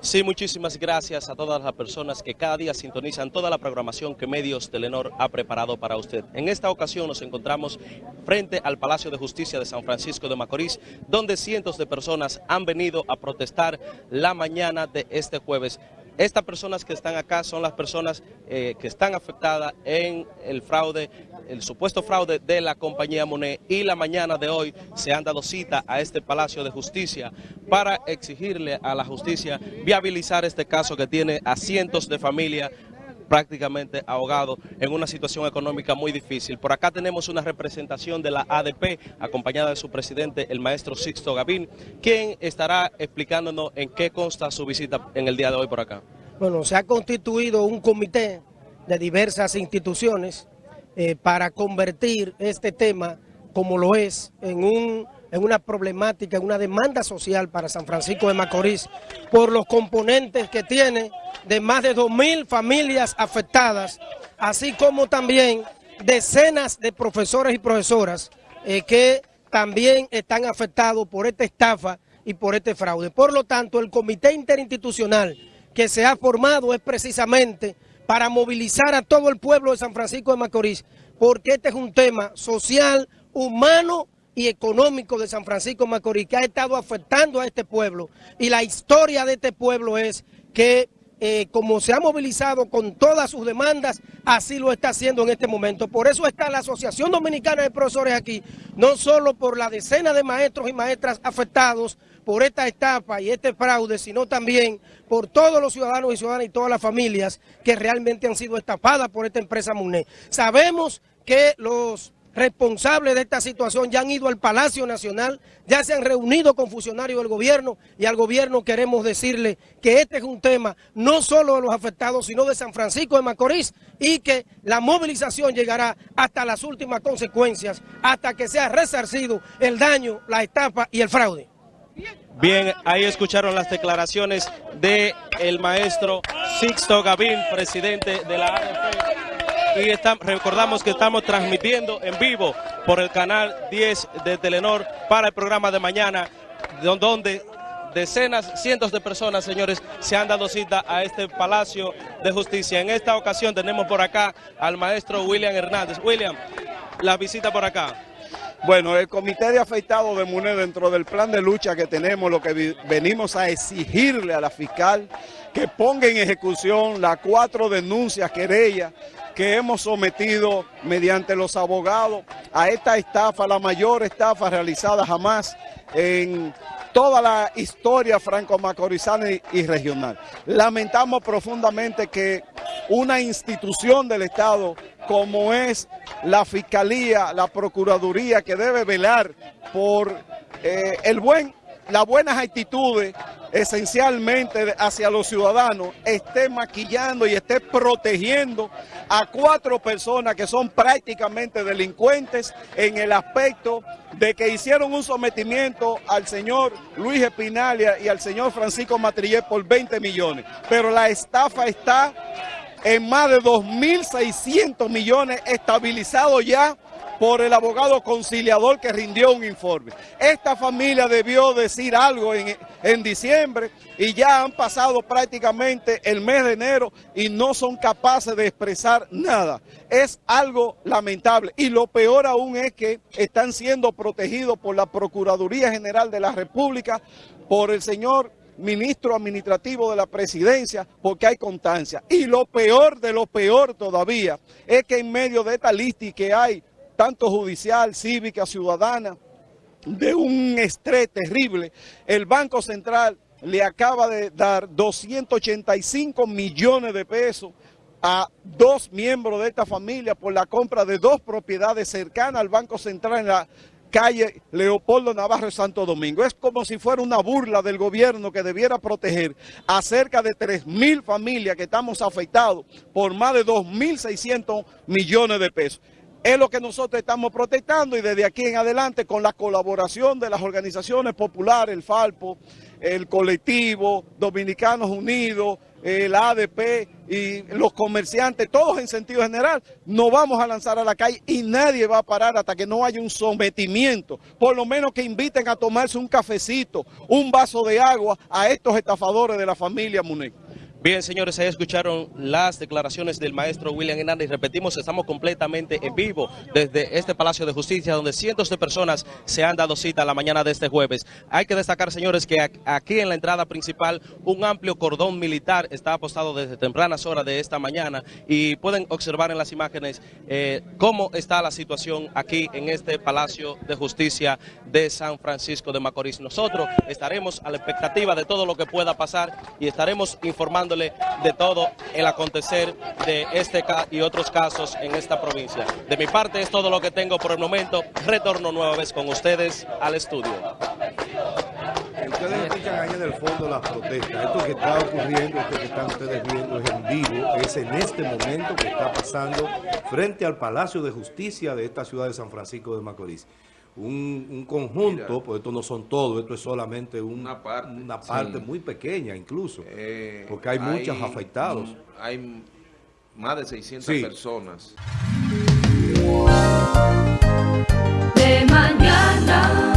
Sí, muchísimas gracias a todas las personas que cada día sintonizan toda la programación que Medios Telenor ha preparado para usted. En esta ocasión nos encontramos frente al Palacio de Justicia de San Francisco de Macorís, donde cientos de personas han venido a protestar la mañana de este jueves estas personas que están acá son las personas eh, que están afectadas en el fraude, el supuesto fraude de la compañía Monet. Y la mañana de hoy se han dado cita a este Palacio de Justicia para exigirle a la justicia viabilizar este caso que tiene a cientos de familias prácticamente ahogado en una situación económica muy difícil. Por acá tenemos una representación de la ADP, acompañada de su presidente, el maestro Sixto Gavín, quien estará explicándonos en qué consta su visita en el día de hoy por acá. Bueno, se ha constituido un comité de diversas instituciones eh, para convertir este tema, como lo es, en un en una problemática, en una demanda social para San Francisco de Macorís por los componentes que tiene de más de 2.000 familias afectadas, así como también decenas de profesores y profesoras eh, que también están afectados por esta estafa y por este fraude. Por lo tanto, el comité interinstitucional que se ha formado es precisamente para movilizar a todo el pueblo de San Francisco de Macorís, porque este es un tema social, humano y económico de San Francisco Macorís que ha estado afectando a este pueblo. Y la historia de este pueblo es que eh, como se ha movilizado con todas sus demandas, así lo está haciendo en este momento. Por eso está la Asociación Dominicana de Profesores aquí, no solo por la decena de maestros y maestras afectados por esta estafa y este fraude, sino también por todos los ciudadanos y ciudadanas y todas las familias que realmente han sido estafadas por esta empresa MUNE. Sabemos que los responsables de esta situación ya han ido al Palacio Nacional, ya se han reunido con funcionarios del gobierno y al gobierno queremos decirle que este es un tema no solo de los afectados, sino de San Francisco de Macorís y que la movilización llegará hasta las últimas consecuencias, hasta que sea resarcido el daño, la estafa y el fraude. Bien, ahí escucharon las declaraciones del el maestro Sixto Gavín, presidente de la AFP y recordamos que estamos transmitiendo en vivo por el canal 10 de Telenor para el programa de mañana, donde decenas, cientos de personas, señores, se han dado cita a este Palacio de Justicia. En esta ocasión tenemos por acá al maestro William Hernández. William, la visita por acá. Bueno, el Comité de Afeitado de MUNE, dentro del plan de lucha que tenemos, lo que venimos a exigirle a la fiscal que ponga en ejecución las cuatro denuncias, querellas, que hemos sometido mediante los abogados a esta estafa, la mayor estafa realizada jamás en toda la historia franco-macorizana y, regional. Lamentamos profundamente que una institución del Estado como es la Fiscalía, la Procuraduría, que debe velar por eh, el buen, las buenas actitudes esencialmente hacia los ciudadanos, esté maquillando y esté protegiendo a cuatro personas que son prácticamente delincuentes en el aspecto de que hicieron un sometimiento al señor Luis Espinalia y al señor Francisco Matrillé por 20 millones. Pero la estafa está en más de 2.600 millones estabilizado ya por el abogado conciliador que rindió un informe. Esta familia debió decir algo en, en, diciembre y ya han pasado prácticamente el mes de enero y no son capaces de expresar nada. Es algo lamentable y lo peor aún es que están siendo protegidos por la Procuraduría General de la República, por el señor ministro administrativo de la presidencia porque hay constancia. Y lo peor de lo peor todavía es que en medio de esta lista que hay tanto judicial, cívica, ciudadana, de un estrés terrible, el Banco Central le acaba de dar 285 millones de pesos a dos miembros de esta familia por la compra de dos propiedades cercanas al Banco Central en la calle Leopoldo Navarro Santo Domingo. Es como si fuera una burla del gobierno que debiera proteger a cerca de 3 mil familias que estamos afectados por más de 2.600 millones de pesos. Es lo que nosotros estamos protestando y desde aquí en adelante con la colaboración de las organizaciones populares, el Falpo, el colectivo, Dominicanos Unidos, el ADP y los comerciantes, todos en sentido general, nos vamos a lanzar a la calle y nadie va a parar hasta que no haya un sometimiento. Por lo menos que inviten a tomarse un cafecito, un vaso de agua a estos estafadores de la familia Muneco. Bien, señores, ahí escucharon las declaraciones del maestro William Hernández. Repetimos, estamos completamente en vivo desde este Palacio de Justicia, donde cientos de personas se han dado cita la mañana de este jueves. Hay que destacar, señores, que aquí en la entrada principal un amplio cordón militar está apostado desde tempranas horas de esta mañana y pueden observar en las imágenes eh, cómo está la situación aquí en este Palacio de Justicia de San Francisco de Macorís. Nosotros estaremos a la expectativa de todo lo que pueda pasar y estaremos informando de todo el acontecer de este y otros casos en esta provincia. De mi parte es todo lo que tengo por el momento. Retorno nueva vez con ustedes al estudio. Ustedes escuchan ahí en el fondo las protestas. Esto que está ocurriendo, esto que están ustedes viendo es en vivo, es en este momento que está pasando frente al Palacio de Justicia de esta ciudad de San Francisco de Macorís un, conjunto, Mira, pues esto no son todos, esto es solamente una parte, muy pequeña incluso, eh, porque hay, muchos afectados. Hay más de 600 personas. De mañana.